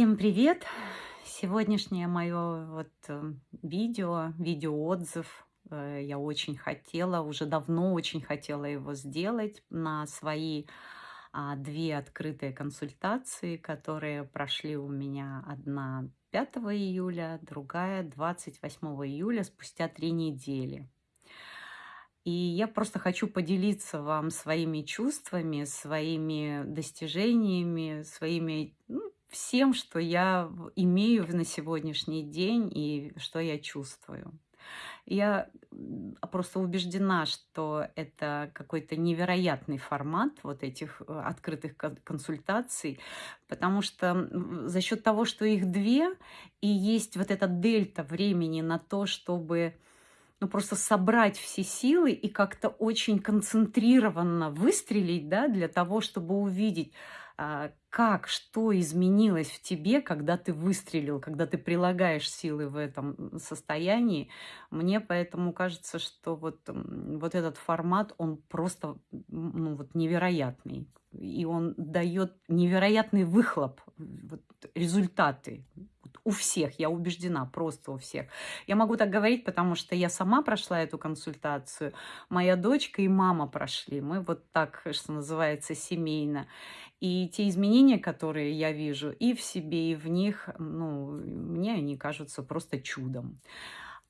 Всем привет! Сегодняшнее мое вот э, видео, видеоотзыв, э, я очень хотела, уже давно очень хотела его сделать на свои а, две открытые консультации, которые прошли у меня одна 5 июля, другая 28 июля, спустя три недели. И я просто хочу поделиться вам своими чувствами, своими достижениями, своими ну, всем, что я имею на сегодняшний день и что я чувствую. Я просто убеждена, что это какой-то невероятный формат вот этих э, открытых консультаций, потому что за счет того, что их две, и есть вот эта дельта времени на то, чтобы ну, просто собрать все силы и как-то очень концентрированно выстрелить, да, для того, чтобы увидеть, как, что изменилось в тебе, когда ты выстрелил, когда ты прилагаешь силы в этом состоянии. Мне поэтому кажется, что вот, вот этот формат, он просто ну, вот невероятный. И он дает невероятный выхлоп, вот, результаты у всех, я убеждена, просто у всех. Я могу так говорить, потому что я сама прошла эту консультацию, моя дочка и мама прошли. Мы вот так, что называется, семейно. И те изменения, которые я вижу и в себе, и в них, ну, мне они кажутся просто чудом.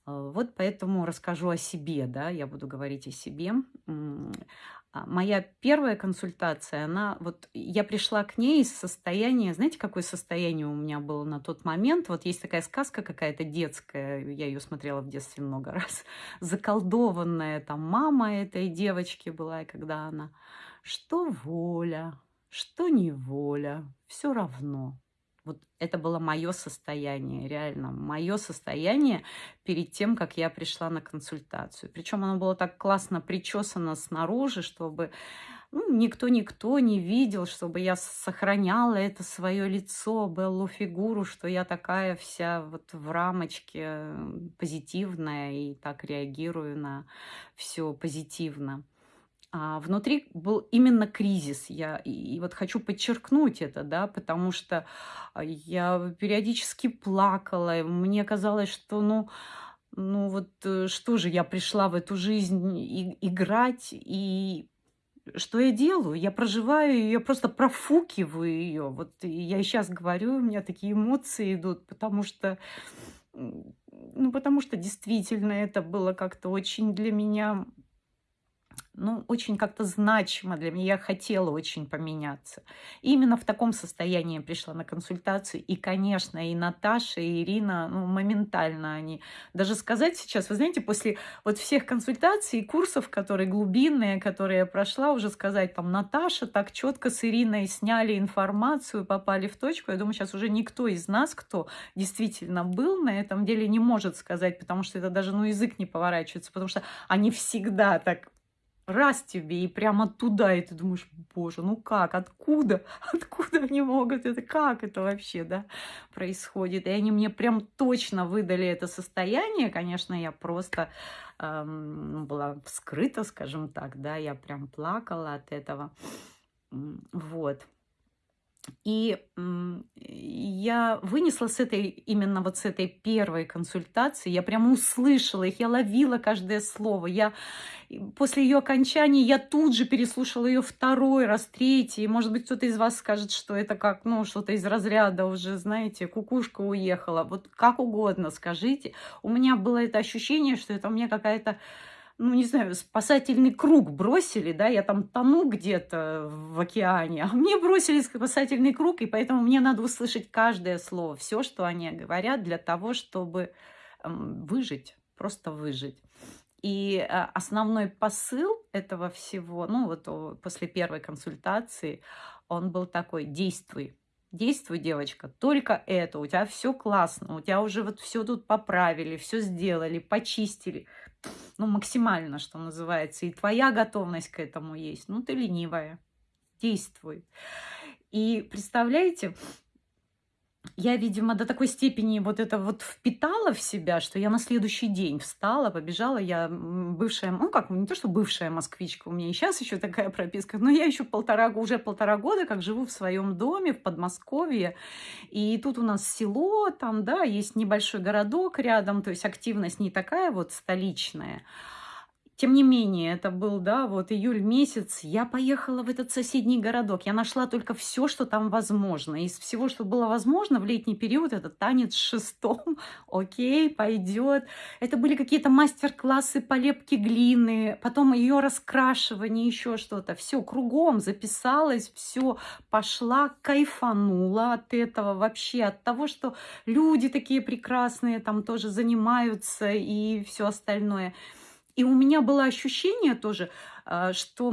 А, вот поэтому расскажу о себе, да, я буду говорить о себе. А, моя первая консультация, она вот я пришла к ней из состояния, знаете, какое состояние у меня было на тот момент? Вот есть такая сказка какая-то детская, я ее смотрела в детстве много раз, заколдованная там мама этой девочки была, и когда она, что воля, что неволя, все равно. Вот это было мое состояние, реально, мое состояние перед тем, как я пришла на консультацию. Причем оно было так классно причесано снаружи, чтобы ну, никто-никто не видел, чтобы я сохраняла это свое лицо, Беллу фигуру, что я такая вся вот в рамочке позитивная и так реагирую на все позитивно. А внутри был именно кризис. Я и вот хочу подчеркнуть это, да, потому что а, я периодически плакала. Мне казалось, что, ну, ну вот э, что же, я пришла в эту жизнь и, играть, и что я делаю? Я проживаю ее, просто профукиваю ее. Вот я сейчас говорю, у меня такие эмоции идут, потому что, ну, потому что действительно это было как-то очень для меня ну, очень как-то значимо для меня. Я хотела очень поменяться. Именно в таком состоянии я пришла на консультацию. И, конечно, и Наташа, и Ирина, ну, моментально они. Даже сказать сейчас, вы знаете, после вот всех консультаций и курсов, которые глубинные, которые я прошла, уже сказать, там, Наташа так четко с Ириной сняли информацию, попали в точку. Я думаю, сейчас уже никто из нас, кто действительно был на этом деле, не может сказать, потому что это даже, ну, язык не поворачивается, потому что они всегда так раз тебе и прямо туда, и ты думаешь, боже, ну как, откуда, откуда они могут, это как это вообще, да, происходит. И они мне прям точно выдали это состояние, конечно, я просто эм, была вскрыта, скажем так, да, я прям плакала от этого, вот. И я вынесла с этой, именно вот с этой первой консультации, я прямо услышала их, я ловила каждое слово. Я, после ее окончания я тут же переслушала ее второй раз, третий. Может быть, кто-то из вас скажет, что это как, ну, что-то из разряда уже, знаете, кукушка уехала. Вот как угодно скажите. У меня было это ощущение, что это у меня какая-то ну, не знаю, спасательный круг бросили, да, я там тону где-то в океане, а мне бросили спасательный круг, и поэтому мне надо услышать каждое слово, все, что они говорят, для того, чтобы выжить, просто выжить. И а, основной посыл этого всего, ну вот после первой консультации, он был такой, действуй, Действуй, девочка, только это, у тебя все классно, у тебя уже вот все тут поправили, все сделали, почистили, ну, максимально, что называется, и твоя готовность к этому есть, ну, ты ленивая, действуй. И представляете, я, видимо, до такой степени вот это вот впитала в себя, что я на следующий день встала, побежала. Я бывшая, ну как, не то, что бывшая москвичка, у меня и сейчас еще такая прописка, но я еще полтора, уже полтора года как живу в своем доме в Подмосковье. И тут у нас село, там, да, есть небольшой городок рядом, то есть активность не такая вот столичная. Тем не менее, это был, да, вот июль месяц, я поехала в этот соседний городок, я нашла только все, что там возможно. Из всего, что было возможно в летний период, это танец шестом, окей, пойдет. Это были какие-то мастер-классы по лепке глины, потом ее раскрашивание, еще что-то. Все кругом записалась, все пошла, кайфанула от этого вообще, от того, что люди такие прекрасные там тоже занимаются и все остальное. И у меня было ощущение тоже, а, что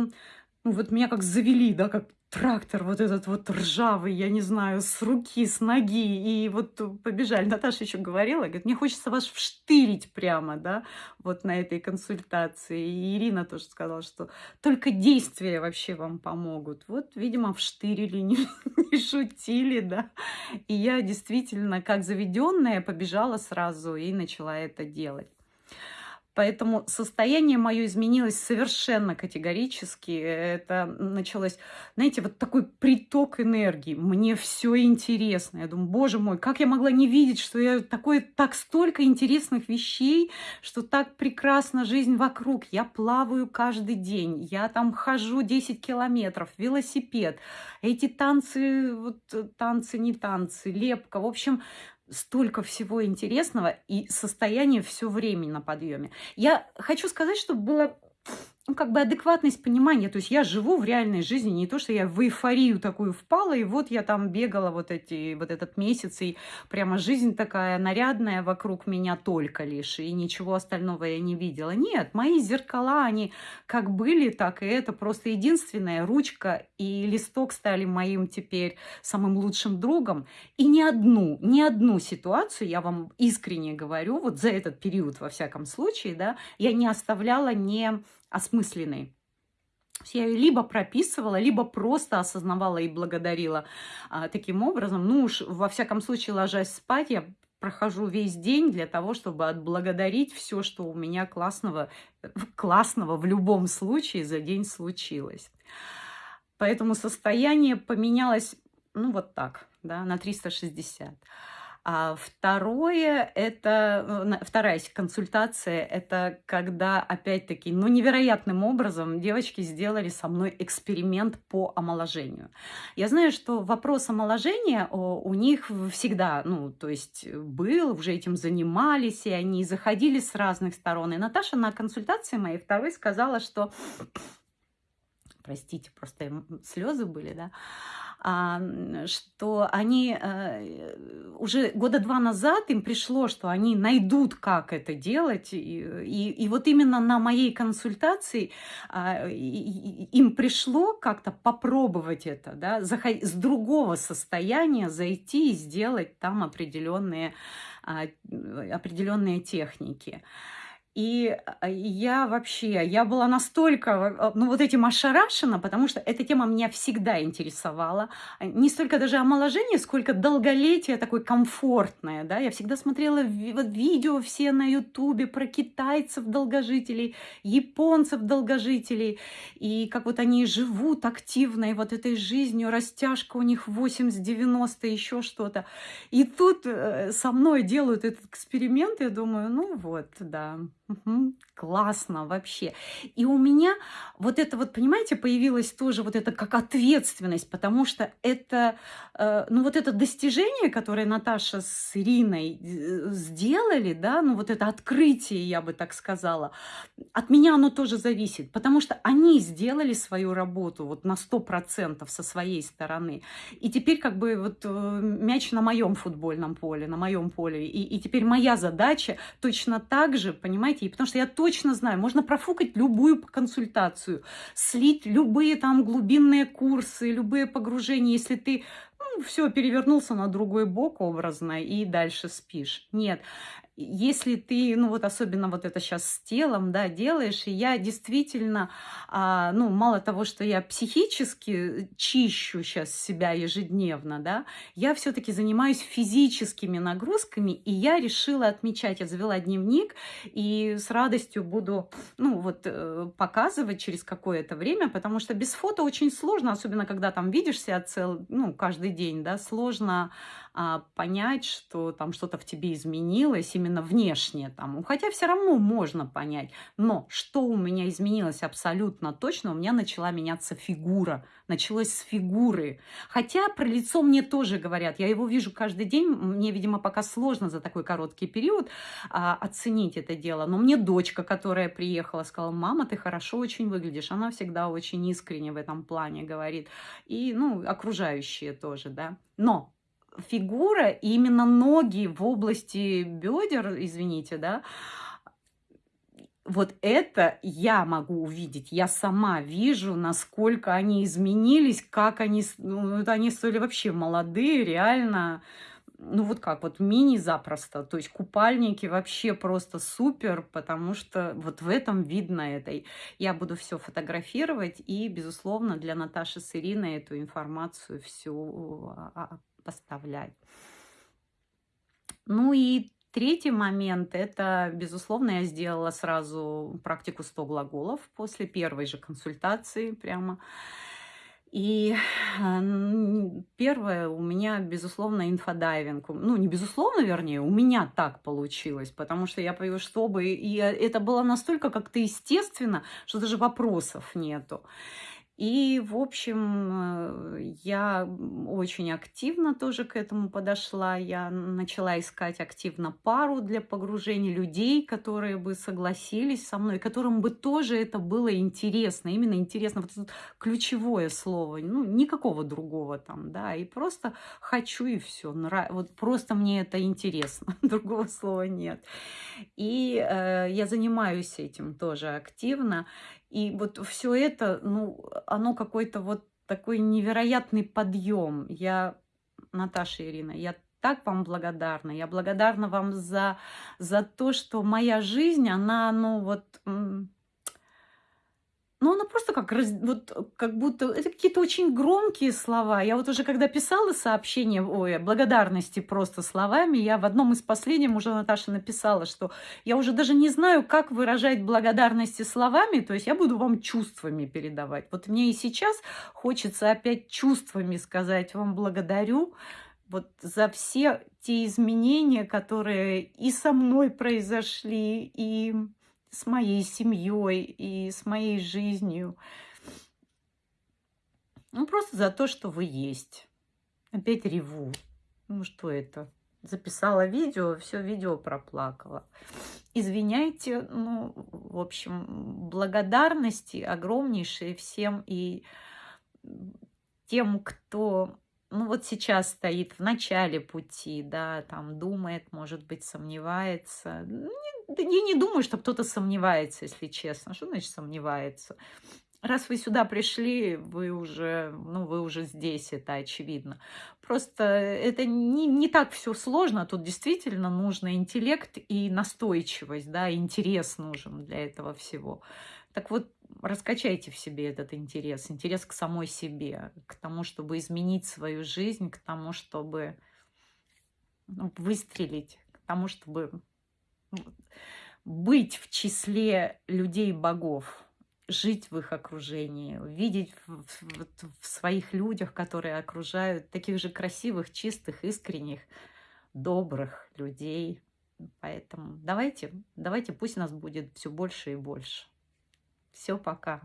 ну, вот меня как завели, да, как трактор вот этот вот ржавый, я не знаю, с руки, с ноги, и вот побежали. Наташа еще говорила, говорит, мне хочется вас вштырить прямо, да, вот на этой консультации. И Ирина тоже сказала, что только действия вообще вам помогут. Вот, видимо, вштырили, не, не шутили, да. И я действительно, как заведенная, побежала сразу и начала это делать. Поэтому состояние мое изменилось совершенно категорически. Это началось, знаете, вот такой приток энергии. Мне все интересно. Я думаю, боже мой, как я могла не видеть, что я такое, так столько интересных вещей, что так прекрасна жизнь вокруг. Я плаваю каждый день, я там хожу 10 километров, велосипед. Эти танцы, вот танцы, не танцы, лепка. В общем, столько всего интересного и состояние все время на подъеме. Я хочу сказать, что было ну, как бы адекватность понимания. То есть я живу в реальной жизни, не то, что я в эйфорию такую впала, и вот я там бегала вот, эти, вот этот месяц, и прямо жизнь такая нарядная вокруг меня только лишь, и ничего остального я не видела. Нет, мои зеркала, они как были, так и это просто единственная ручка и листок стали моим теперь самым лучшим другом. И ни одну, ни одну ситуацию, я вам искренне говорю, вот за этот период, во всяком случае, да, я не оставляла не осмысленной. Я ее либо прописывала, либо просто осознавала и благодарила а, таким образом. Ну уж, во всяком случае, ложась спать, я прохожу весь день для того, чтобы отблагодарить все, что у меня классного, классного в любом случае за день случилось. Поэтому состояние поменялось, ну, вот так, да, на 360. А второе, это, э, вторая консультация, это когда, опять-таки, ну, невероятным образом девочки сделали со мной эксперимент по омоложению. Я знаю, что вопрос омоложения у них всегда, ну, то есть был, уже этим занимались, и они заходили с разных сторон. И Наташа на консультации моей второй сказала, что, простите, просто слезы были, да, что они э, уже года два назад им пришло, что они найдут, как это делать. И, и, и вот именно на моей консультации а, им пришло как-то попробовать это, да, с другого состояния зайти и сделать там определенные, а, определенные техники. И а, я вообще, я была настолько, а, ну вот этим ошарашена, потому что эта тема меня всегда интересовала. Не столько даже омоложение, сколько долголетие такое комфортное, да. Я всегда смотрела вот видео все на ютубе про китайцев-долгожителей, японцев-долгожителей, и как вот они живут активно, и вот этой жизнью, растяжка у них 80-90, еще что-то. И тут э, со мной делают этот эксперимент, я думаю, ну вот, да, Угу. Классно вообще. И у меня вот это вот, понимаете, появилась тоже вот это как ответственность, потому что это, э, ну вот это достижение, которое Наташа с Ириной э, сделали, да, ну вот это открытие, я бы так сказала, от меня оно тоже зависит, потому что они сделали свою работу вот на 100% со своей стороны. И теперь как бы вот э, мяч на моем футбольном поле, на моем поле. И, и теперь моя задача точно так же, понимаете, знаете, потому что я точно знаю, можно профукать любую консультацию, слить любые там глубинные курсы, любые погружения, если ты ну, все, перевернулся на другой бок образно и дальше спишь. Нет, если ты, ну вот особенно вот это сейчас с телом, да, делаешь, и я действительно, а, ну мало того, что я психически чищу сейчас себя ежедневно, да, я все-таки занимаюсь физическими нагрузками, и я решила отмечать, я завела дневник, и с радостью буду, ну вот, э, показывать через какое-то время, потому что без фото очень сложно, особенно когда там видишь себя цел, ну, каждый день, да, сложно понять, что там что-то в тебе изменилось именно внешне. Там. Хотя все равно можно понять. Но что у меня изменилось абсолютно точно, у меня начала меняться фигура. Началось с фигуры. Хотя про лицо мне тоже говорят. Я его вижу каждый день. Мне, видимо, пока сложно за такой короткий период а, оценить это дело. Но мне дочка, которая приехала, сказала, мама, ты хорошо очень выглядишь. Она всегда очень искренне в этом плане говорит. И, ну, окружающие тоже, да. Но фигура, и именно ноги в области бедер, извините, да, вот это я могу увидеть. Я сама вижу, насколько они изменились, как они... Ну, они стали вообще молодые, реально. Ну, вот как, вот мини запросто. То есть купальники вообще просто супер, потому что вот в этом видно это. Я буду все фотографировать и, безусловно, для Наташи с Ириной эту информацию всю а, а, поставлять. Ну и третий момент, это, безусловно, я сделала сразу практику 100 глаголов после первой же консультации прямо. И первое у меня, безусловно, инфодайвинг. Ну, не безусловно, вернее, у меня так получилось, потому что я понимаю, чтобы... И это было настолько как-то естественно, что даже вопросов нету. И, в общем, э, я очень активно тоже к этому подошла. Я начала искать активно пару для погружения людей, которые бы согласились со мной, которым бы тоже это было интересно. Именно интересно, вот это ключевое слово, ну, никакого другого там, да. И просто хочу и все. Вот просто мне это интересно, другого слова нет. И э, я занимаюсь этим тоже активно. И вот все это, ну, оно какой-то вот такой невероятный подъем. Я, Наташа Ирина, я так вам благодарна. Я благодарна вам за, за то, что моя жизнь, она, ну, вот ну, она просто как, вот, как будто, это какие-то очень громкие слова. Я вот уже когда писала сообщение, ой, благодарности просто словами, я в одном из последних уже Наташа написала, что я уже даже не знаю, как выражать благодарности словами, то есть я буду вам чувствами передавать. Вот мне и сейчас хочется опять чувствами сказать вам благодарю, вот за все те изменения, которые и со мной произошли, и с моей семьей и с моей жизнью. Ну, просто за то, что вы есть. Опять реву. Ну, что это? Записала видео, все видео проплакала. Извиняйте, ну, в общем, благодарности огромнейшие всем и тем, кто ну вот сейчас стоит в начале пути, да, там думает, может быть, сомневается. Да я не думаю, что кто-то сомневается, если честно. Что значит сомневается? Раз вы сюда пришли, вы уже, ну, вы уже здесь, это очевидно. Просто это не, не так все сложно, тут действительно нужно интеллект и настойчивость, да, интерес нужен для этого всего. Так вот, раскачайте в себе этот интерес, интерес к самой себе, к тому, чтобы изменить свою жизнь, к тому, чтобы ну, выстрелить, к тому, чтобы быть в числе людей-богов, жить в их окружении, видеть в, в, в своих людях, которые окружают, таких же красивых, чистых, искренних, добрых людей. Поэтому давайте, давайте, пусть нас будет все больше и больше. Все, пока.